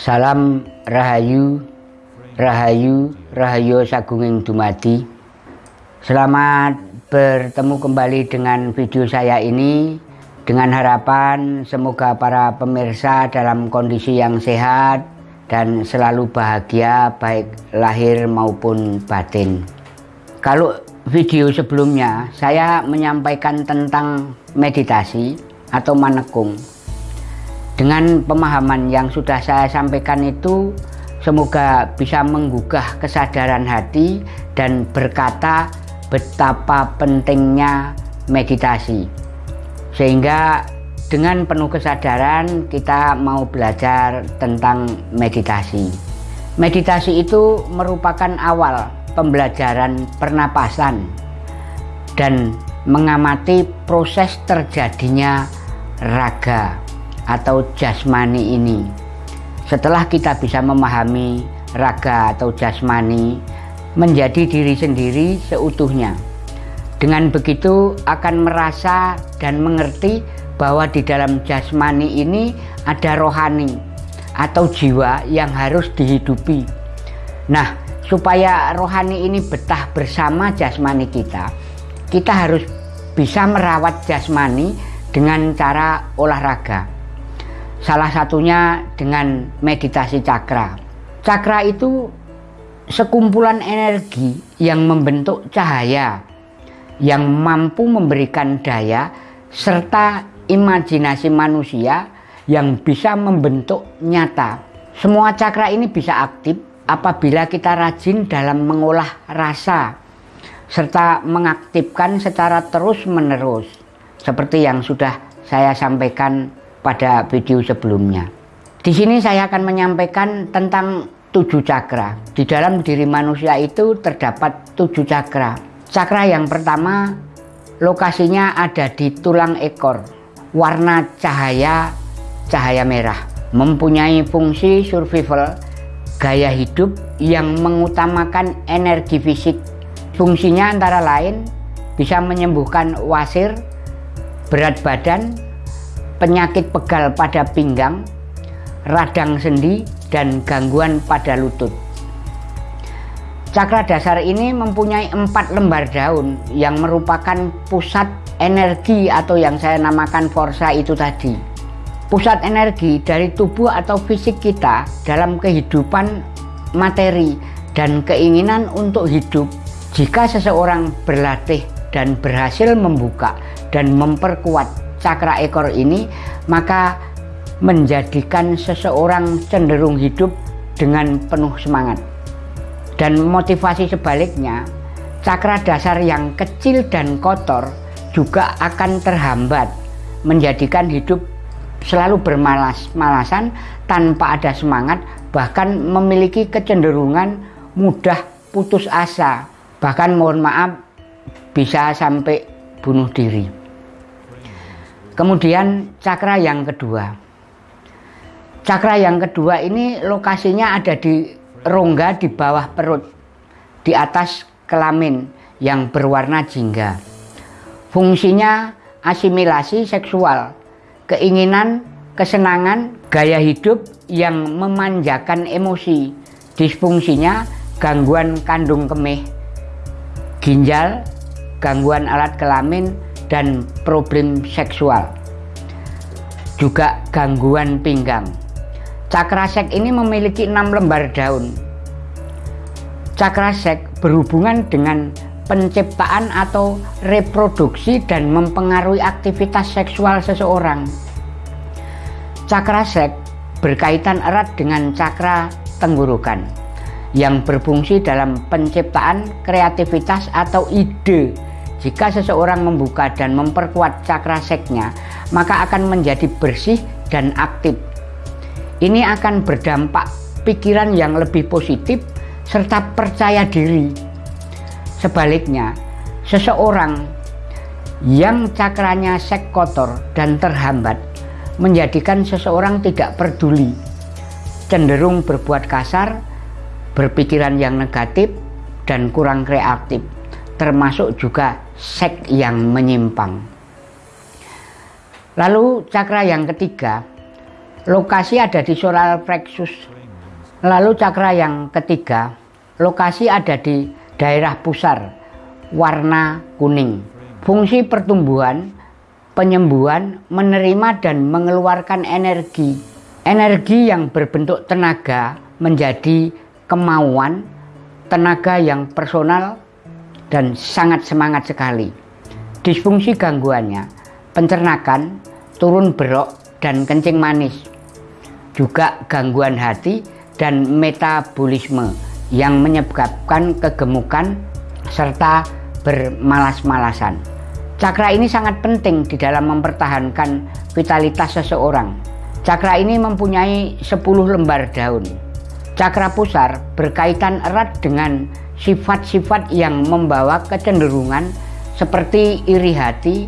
Salam Rahayu, Rahayu, Rahayu Sagunging Dumadi. Selamat bertemu kembali dengan video saya ini dengan harapan semoga para pemirsa dalam kondisi yang sehat dan selalu bahagia baik lahir maupun batin. Kalau video sebelumnya saya menyampaikan tentang meditasi atau manekung dengan pemahaman yang sudah saya sampaikan itu semoga bisa menggugah kesadaran hati dan berkata betapa pentingnya meditasi. Sehingga dengan penuh kesadaran kita mau belajar tentang meditasi. Meditasi itu merupakan awal pembelajaran pernapasan dan mengamati proses terjadinya raga atau jasmani ini. Setelah kita bisa memahami raga atau jasmani menjadi diri sendiri seutuhnya. Dengan begitu akan merasa dan mengerti bahwa di dalam jasmani ini ada rohani atau jiwa yang harus dihidupi. Nah, supaya rohani ini betah bersama jasmani kita, kita harus bisa merawat jasmani dengan cara olahraga. Salah satunya dengan meditasi cakra. Cakra itu sekumpulan energi yang membentuk cahaya yang mampu memberikan daya serta imajinasi manusia yang bisa membentuk nyata. Semua cakra ini bisa aktif apabila kita rajin dalam mengolah rasa serta mengaktifkan secara terus-menerus seperti yang sudah saya sampaikan pada video sebelumnya. Di sini saya akan menyampaikan tentang tujuh cakra. Di dalam diri manusia itu terdapat tujuh cakra. Cakra yang pertama lokasinya ada di tulang ekor. Warna cahaya cahaya merah. Mempunyai fungsi survival, gaya hidup yang mengutamakan energi fisik. Fungsinya antara lain bisa menyembuhkan wasir, berat badan, penyakit pegal pada pinggang, radang sendi, dan gangguan pada lutut. Cakra dasar ini mempunyai empat lembar daun yang merupakan pusat energi atau yang saya namakan forsa itu tadi. Pusat energi dari tubuh atau fisik kita dalam kehidupan materi dan keinginan untuk hidup jika seseorang berlatih dan berhasil membuka dan memperkuat cakra ekor ini maka menjadikan seseorang cenderung hidup dengan penuh semangat. Dan motivasi sebaliknya cakra dasar yang kecil dan kotor juga akan terhambat menjadikan hidup selalu bermalas-malasan tanpa ada semangat bahkan memiliki kecenderungan mudah putus asa. Bahkan mohon maaf bisa sampai bunuh diri Kemudian cakra yang kedua. Cakra yang kedua ini lokasinya ada di rongga di bawah perut, di atas kelamin yang berwarna jingga. Fungsinya asimilasi seksual, keinginan, kesenangan, gaya hidup yang memanjakan emosi. Disfungsinya gangguan kandung kemih, ginjal, gangguan alat kelamin, dan problem seksual. Juga gangguan pinggang. Cakrasek ini memiliki enam lembar daun. Cakrasek berhubungan dengan penciptaan atau reproduksi dan mempengaruhi aktivitas seksual seseorang. Cakrasek berkaitan erat dengan cakra tenggorokan yang berfungsi dalam penciptaan kreativitas atau ide jika seseorang membuka dan memperkuat cakra seknya, maka akan menjadi bersih dan aktif. Ini akan berdampak pikiran yang lebih positif serta percaya diri. Sebaliknya, seseorang yang cakranya sek kotor dan terhambat menjadikan seseorang tidak peduli, cenderung berbuat kasar, berpikiran yang negatif, dan kurang kreatif termasuk juga sek yang menyimpang. Lalu cakra yang ketiga, lokasi ada di solar plexus. Lalu cakra yang ketiga, lokasi ada di daerah pusar, warna kuning. Fungsi pertumbuhan, penyembuhan, menerima dan mengeluarkan energi. Energi yang berbentuk tenaga menjadi kemauan, tenaga yang personal dan sangat semangat sekali. Disfungsi gangguannya, pencernakan, turun berok, dan kencing manis. Juga gangguan hati dan metabolisme yang menyebabkan kegemukan serta bermalas-malasan. Cakra ini sangat penting di dalam mempertahankan vitalitas seseorang. Cakra ini mempunyai 10 lembar daun. Cakra pusar berkaitan erat dengan sifat-sifat yang membawa kecenderungan seperti iri hati,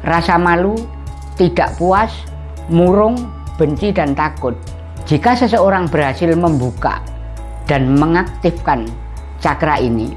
rasa malu, tidak puas, murung, benci, dan takut. Jika seseorang berhasil membuka dan mengaktifkan cakra ini,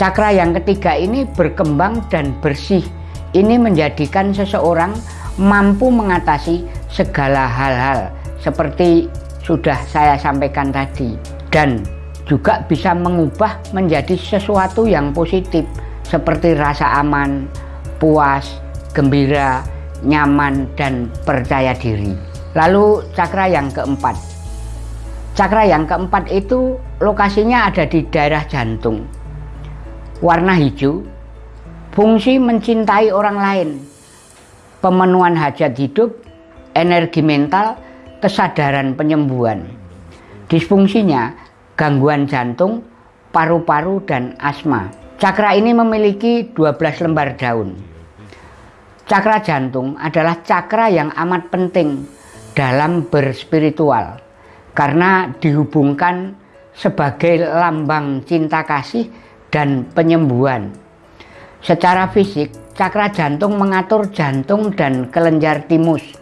cakra yang ketiga ini berkembang dan bersih. Ini menjadikan seseorang mampu mengatasi segala hal-hal seperti sudah saya sampaikan tadi dan juga bisa mengubah menjadi sesuatu yang positif seperti rasa aman, puas, gembira, nyaman, dan percaya diri. Lalu cakra yang keempat. Cakra yang keempat itu lokasinya ada di daerah jantung. Warna hijau, fungsi mencintai orang lain, pemenuhan hajat hidup, energi mental, kesadaran penyembuhan. Disfungsinya gangguan jantung, paru-paru, dan asma. Cakra ini memiliki 12 lembar daun. Cakra jantung adalah cakra yang amat penting dalam berspiritual karena dihubungkan sebagai lambang cinta kasih dan penyembuhan. Secara fisik, cakra jantung mengatur jantung dan kelenjar timus.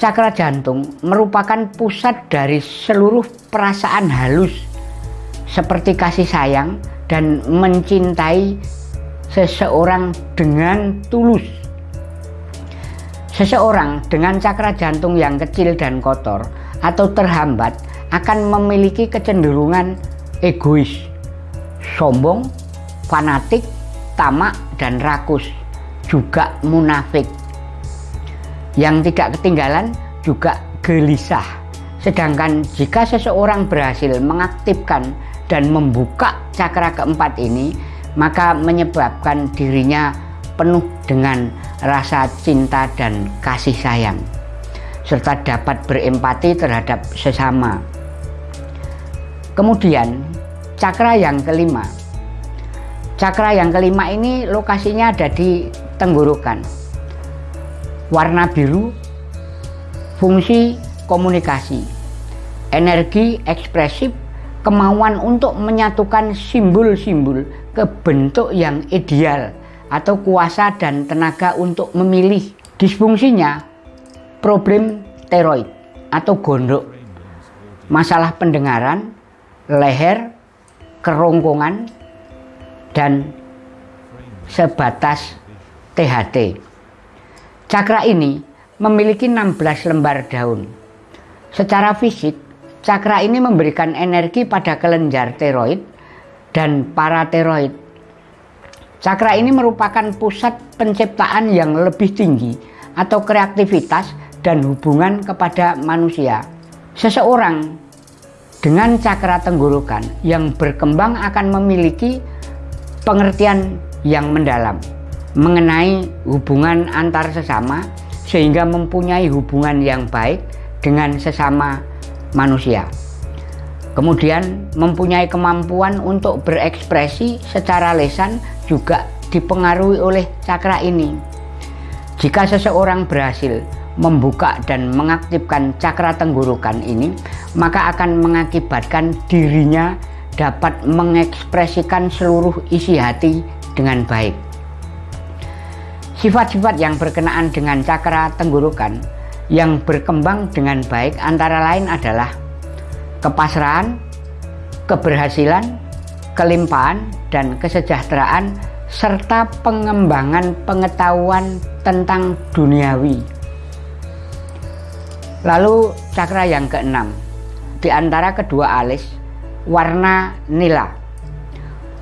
Cakra jantung merupakan pusat dari seluruh perasaan halus seperti kasih sayang dan mencintai seseorang dengan tulus. Seseorang dengan cakra jantung yang kecil dan kotor atau terhambat akan memiliki kecenderungan egois, sombong, fanatik, tamak, dan rakus, juga munafik. Yang tidak ketinggalan juga gelisah. Sedangkan jika seseorang berhasil mengaktifkan dan membuka cakra keempat ini, maka menyebabkan dirinya penuh dengan rasa cinta dan kasih sayang serta dapat berempati terhadap sesama. Kemudian cakra yang kelima. Cakra yang kelima ini lokasinya ada di tenggorokan. Warna biru fungsi komunikasi, energi ekspresif, kemauan untuk menyatukan simbol-simbol ke bentuk yang ideal atau kuasa dan tenaga untuk memilih. Disfungsinya problem teroid atau gondok, masalah pendengaran, leher, kerongkongan, dan sebatas THT. Cakra ini memiliki 16 lembar daun. Secara fisik, cakra ini memberikan energi pada kelenjar teroid dan parateroid Cakra ini merupakan pusat penciptaan yang lebih tinggi atau kreativitas dan hubungan kepada manusia. Seseorang dengan cakra tenggorokan yang berkembang akan memiliki pengertian yang mendalam mengenai hubungan antar sesama sehingga mempunyai hubungan yang baik dengan sesama manusia. Kemudian mempunyai kemampuan untuk berekspresi secara lesan juga dipengaruhi oleh cakra ini. Jika seseorang berhasil membuka dan mengaktifkan cakra tenggorokan ini, maka akan mengakibatkan dirinya dapat mengekspresikan seluruh isi hati dengan baik. Sifat-sifat yang berkenaan dengan cakra tenggorokan yang berkembang dengan baik antara lain adalah kepasrahan, keberhasilan, kelimpahan, dan kesejahteraan serta pengembangan pengetahuan tentang duniawi. Lalu cakra yang keenam, di antara kedua alis, warna nila.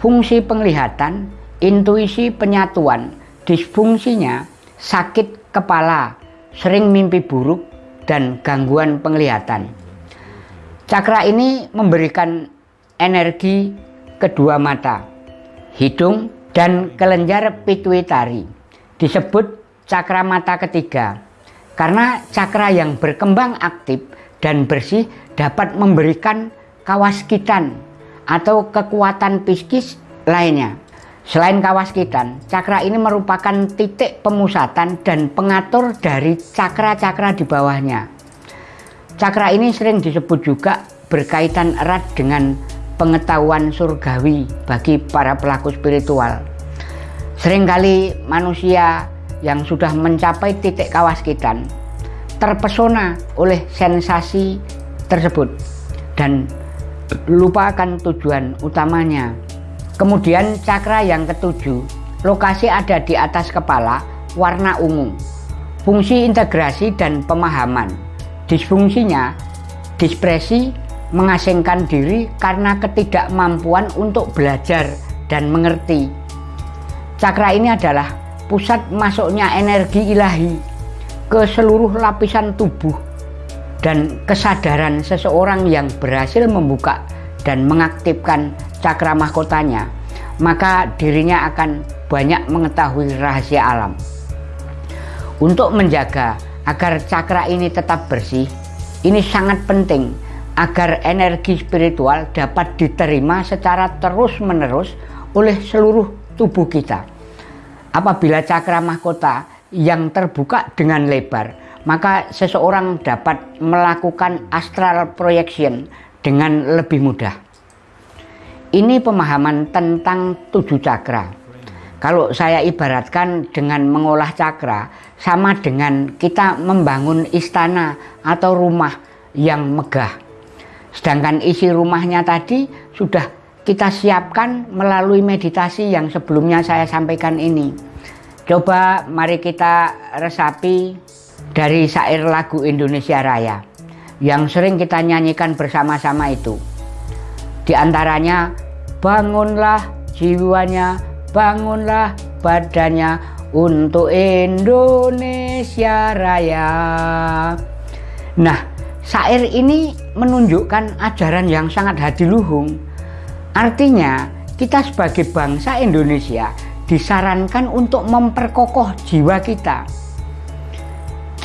Fungsi penglihatan, intuisi penyatuan, disfungsinya sakit kepala, sering mimpi buruk, dan gangguan penglihatan. Cakra ini memberikan energi kedua mata, hidung, dan kelenjar pituitari. Disebut cakra mata ketiga karena cakra yang berkembang aktif dan bersih dapat memberikan kawaskitan atau kekuatan psikis lainnya. Selain kawaskitan, cakra ini merupakan titik pemusatan dan pengatur dari cakra-cakra di bawahnya. Cakra ini sering disebut juga berkaitan erat dengan pengetahuan surgawi bagi para pelaku spiritual. Seringkali manusia yang sudah mencapai titik kawaskitan terpesona oleh sensasi tersebut dan lupakan tujuan utamanya. Kemudian cakra yang ketujuh, lokasi ada di atas kepala, warna ungu. Fungsi integrasi dan pemahaman. Disfungsinya, dispresi mengasingkan diri karena ketidakmampuan untuk belajar dan mengerti. Cakra ini adalah pusat masuknya energi ilahi ke seluruh lapisan tubuh dan kesadaran seseorang yang berhasil membuka dan mengaktifkan cakra mahkotanya, maka dirinya akan banyak mengetahui rahasia alam. Untuk menjaga agar cakra ini tetap bersih, ini sangat penting agar energi spiritual dapat diterima secara terus-menerus oleh seluruh tubuh kita. Apabila cakra mahkota yang terbuka dengan lebar, maka seseorang dapat melakukan astral projection dengan lebih mudah. Ini pemahaman tentang tujuh cakra. Kalau saya ibaratkan dengan mengolah cakra, sama dengan kita membangun istana atau rumah yang megah Sedangkan isi rumahnya tadi sudah kita siapkan melalui meditasi yang sebelumnya saya sampaikan ini. Coba mari kita resapi dari syair lagu Indonesia Raya yang sering kita nyanyikan bersama-sama itu. Di antaranya, bangunlah jiwanya, bangunlah badannya untuk Indonesia Raya. Nah, Syair ini menunjukkan ajaran yang sangat hadiluhung. Artinya, kita sebagai bangsa Indonesia disarankan untuk memperkokoh jiwa kita.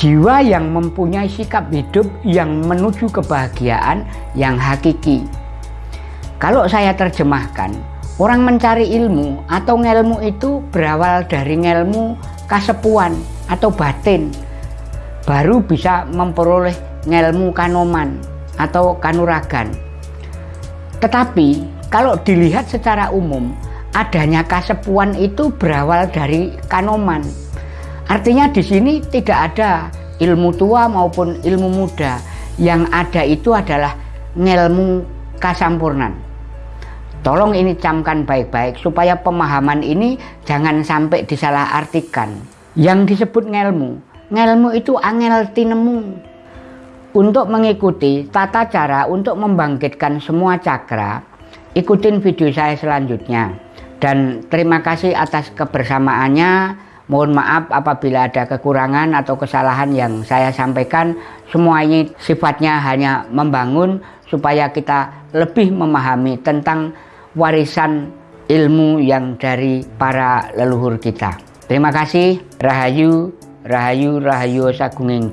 Jiwa yang mempunyai sikap hidup yang menuju kebahagiaan yang hakiki. Kalau saya terjemahkan, orang mencari ilmu atau ngelmu itu berawal dari ngelmu kasepuan atau batin, baru bisa memperoleh ngelmu kanoman atau kanuragan. Tetapi kalau dilihat secara umum, adanya kasepuan itu berawal dari kanoman. Artinya di sini tidak ada ilmu tua maupun ilmu muda. Yang ada itu adalah ngelmu kasampurnan. Tolong ini camkan baik-baik supaya pemahaman ini jangan sampai disalahartikan. Yang disebut ngelmu, ngelmu itu angel tinemu untuk mengikuti tata cara untuk membangkitkan semua cakra, ikutin video saya selanjutnya. Dan terima kasih atas kebersamaannya. Mohon maaf apabila ada kekurangan atau kesalahan yang saya sampaikan. Semua ini sifatnya hanya membangun supaya kita lebih memahami tentang warisan ilmu yang dari para leluhur kita. Terima kasih. Rahayu, Rahayu, Rahayu Sagunging